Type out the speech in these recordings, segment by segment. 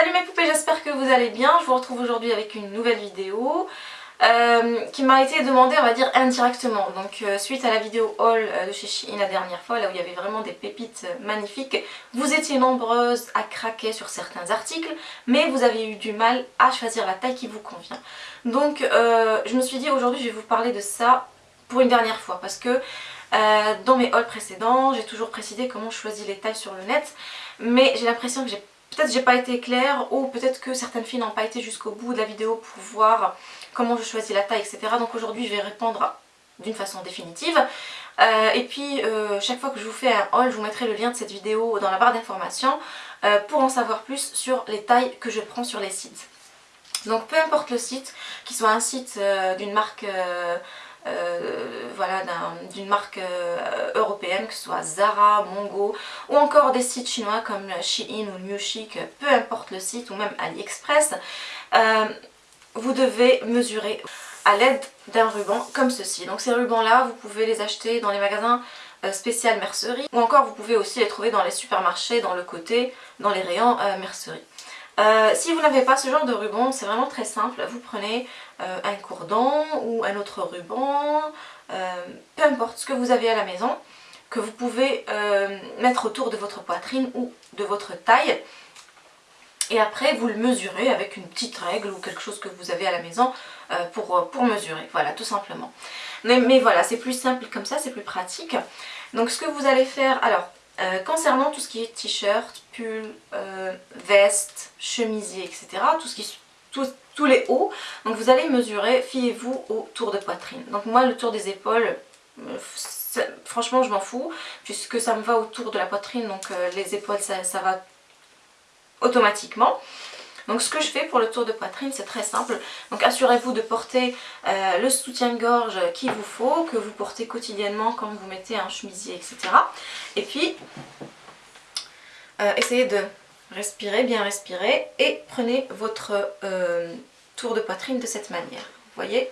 Salut mes poupées, j'espère que vous allez bien. Je vous retrouve aujourd'hui avec une nouvelle vidéo euh, qui m'a été demandée, on va dire, indirectement. Donc euh, suite à la vidéo haul euh, de chez Shein la dernière fois, là où il y avait vraiment des pépites magnifiques, vous étiez nombreuses à craquer sur certains articles, mais vous avez eu du mal à choisir la taille qui vous convient. Donc je me suis dit aujourd'hui je vais vous parler de ça pour une dernière fois parce que dans mes hauls précédents, j'ai toujours précisé comment je choisis les tailles sur le net, mais j'ai l'impression que j'ai Peut-être j'ai pas été claire ou peut-être que certaines filles n'ont pas été jusqu'au bout de la vidéo pour voir comment je choisis la taille, etc. Donc aujourd'hui je vais répondre d'une façon définitive. Euh, et puis euh, chaque fois que je vous fais un haul, je vous mettrai le lien de cette vidéo dans la barre d'informations euh, pour en savoir plus sur les tailles que je prends sur les sites. Donc peu importe le site, qu'il soit un site d'une marque voilà, d'une marque euh, européenne, que ce soit Zara, Mongo, ou encore des sites chinois comme Shein ou New Chic, peu importe le site, ou même AliExpress, euh, vous devez mesurer à l'aide d'un ruban comme ceci. Donc ces rubans là, vous pouvez les acheter dans les magasins spécial mercerie ou encore vous pouvez aussi les trouver dans les supermarchés, dans le côté, dans les rayons mercerie. Euh, si vous n'avez pas ce genre de ruban, c'est vraiment très simple. Vous prenez euh, un cordon ou un autre ruban, euh, peu importe ce que vous avez à la maison, que vous pouvez mettre autour de votre poitrine ou de votre taille. Et après, vous le mesurez avec une petite règle ou quelque chose que vous avez à la maison pour, pour mesurer. Voilà, tout simplement. Mais, mais voilà, c'est plus simple comme ça, c'est plus pratique. Donc ce que vous allez faire, alors euh, concernant tout ce qui est t-shirt, pull, euh, veste, chemisier, etc., tout tous les hauts, donc vous allez mesurer, fiez-vous au tour de poitrine. Donc moi le tour des épaules, euh, franchement je m'en fous, puisque ça me va autour de la poitrine, donc les épaules ça va automatiquement. Donc ce que je fais pour le tour de poitrine, c'est très simple. Donc assurez-vous de porter euh, le soutien-gorge qu'il vous faut, que vous portez quotidiennement quand vous mettez un chemisier, etc. Et puis, euh, essayez de respirer, bien respirer, et prenez votre euh, tour de poitrine de cette manière. Vous voyez?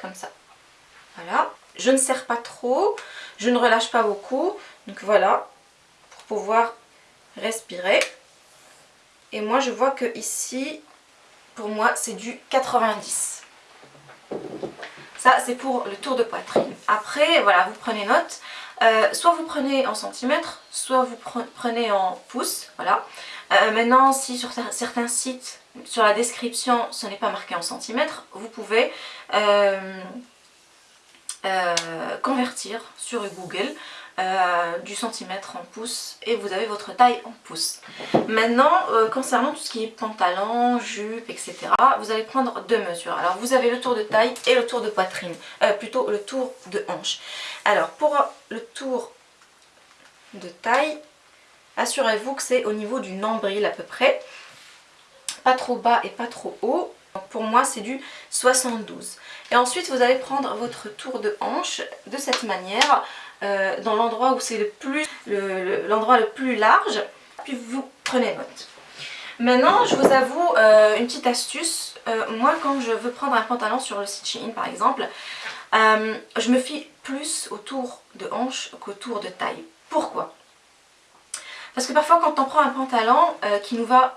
Comme ça. Voilà. Je ne serre pas trop, je ne relâche pas beaucoup. Donc voilà, pour pouvoir respirer. Et moi je vois que ici, pour moi c'est du 90. Ça c'est pour le tour de poitrine. Après voilà, vous prenez note. Euh, soit vous prenez en centimètres, soit vous prenez en pouces. Voilà. Euh, maintenant si sur certains sites, sur la description ce n'est pas marqué en centimètres, vous pouvez euh, convertir sur Google euh, du centimètre en pouces et vous avez votre taille en pouces. Maintenant, euh, concernant tout ce qui est pantalon, jupe, etc., vous allez prendre deux mesures. Alors vous avez le tour de taille et le tour de poitrine, euh, plutôt le tour de hanche. Alors pour le tour de taille, assurez-vous que c'est au niveau du nombril à peu près, pas trop bas et pas trop haut. Pour moi c'est du 72. Et ensuite vous allez prendre votre tour de hanche de cette manière euh, dans l'endroit où c'est le plus l'endroit le, plus large, puis vous prenez note. Maintenant, je vous avoue euh, une petite astuce. Euh, moi, quand je veux prendre un pantalon sur le site Shein par exemple, je me fie plus autour de hanche qu'autour de taille. Pourquoi? Parce que parfois quand on prend un pantalon qui nous va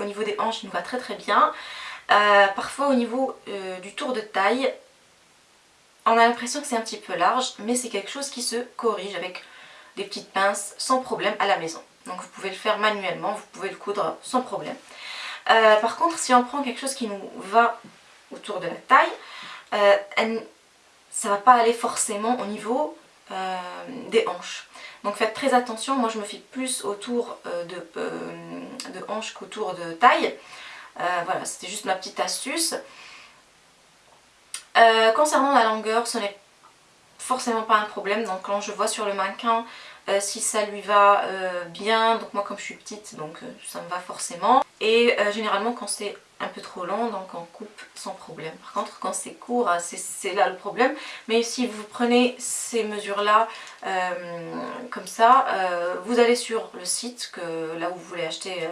au niveau des hanches, il nous va très très bien. parfois au niveau du tour de taille, on a l'impression que c'est un petit peu large, mais c'est quelque chose qui se corrige avec des petites pinces sans problème à la maison. Donc vous pouvez le faire manuellement, vous pouvez le coudre sans problème. Euh, par contre, si on prend quelque chose qui nous va autour de la taille, euh, ça ne va pas aller forcément au niveau euh, des hanches. Donc faites très attention, moi je me fie plus autour de, de hanches qu'autour de taille. voilà, c'était juste ma petite astuce. Euh, concernant la longueur, ce n'est forcément pas un problème. Donc quand je vois sur le mannequin euh, si ça lui va euh, bien, donc moi comme je suis petite, donc ça me va forcément. Et généralement quand c'est un peu trop long, donc on coupe sans problème. Par contre quand c'est court, c'est là le problème. Mais si vous prenez ces mesures là comme ça, vous allez sur le site, que, là où vous voulez acheter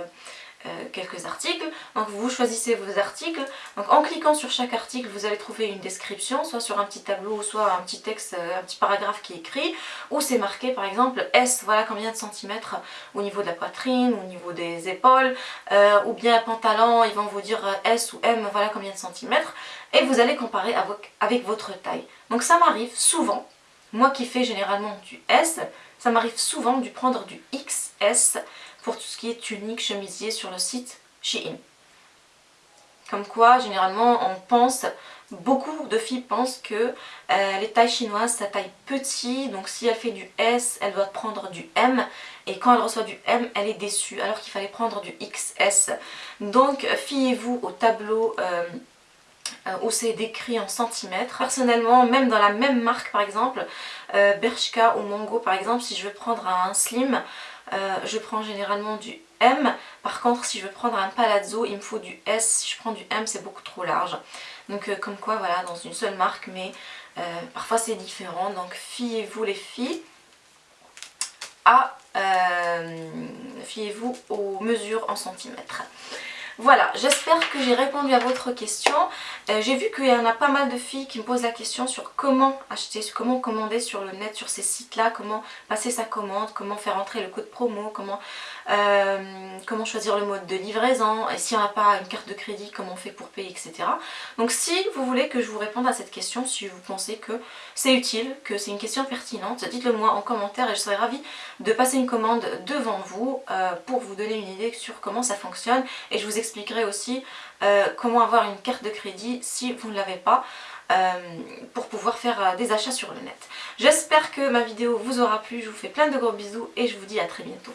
euh, quelques articles. Donc vous choisissez vos articles. Donc en cliquant sur chaque article, vous allez trouver une description, soit sur un petit tableau, soit un petit texte, euh, un petit paragraphe qui est écrit, où c'est marqué par exemple S, voilà combien de centimètres au niveau de la poitrine, au niveau des épaules, euh, ou bien pantalon, ils vont vous dire S ou M, voilà combien de centimètres, et vous allez comparer avec, avec votre taille. Donc ça m'arrive souvent, moi qui fais généralement du S, ça m'arrive souvent de prendre du XS pour tout ce qui est tunique, chemisier sur le site Shein. Comme quoi, généralement, on pense, beaucoup de filles pensent que euh, les tailles chinoises, ça taille petit, donc si elle fait du S, elle doit prendre du M, et quand elle reçoit du M, elle est déçue, alors qu'il fallait prendre du XS. Donc, fiez-vous au tableau... Euh, où c'est décrit en centimètres. Personnellement, même dans la même marque par exemple, Bershka ou Mongo par exemple, si je veux prendre un slim, euh, je prends généralement du M. Par contre, si je veux prendre un palazzo, il me faut du S. Si je prends du M, c'est beaucoup trop large. Donc euh, comme quoi, voilà, dans une seule marque, mais euh, parfois c'est différent. Donc fiez-vous les filles à... fiez-vous aux mesures en centimètres. Voilà, j'espère que j'ai répondu à votre question. Euh, j'ai vu qu'il y en a pas mal de filles qui me posent la question sur comment acheter, comment commander sur le net, sur ces sites-là, comment passer sa commande, comment faire entrer le code promo, comment, euh, comment choisir le mode de livraison, et si on n'a pas une carte de crédit, comment on fait pour payer, etc. Donc si vous voulez que je vous réponde à cette question, si vous pensez que c'est utile, que c'est une question pertinente, dites-le moi en commentaire et je serai ravie de passer une commande devant vous euh, pour vous donner une idée sur comment ça fonctionne et je vous expliquerai aussi euh, comment avoir une carte de crédit si vous ne l'avez pas euh, pour pouvoir faire euh, des achats sur le net. J'espère que ma vidéo vous aura plu, je vous fais plein de gros bisous et je vous dis à très bientôt.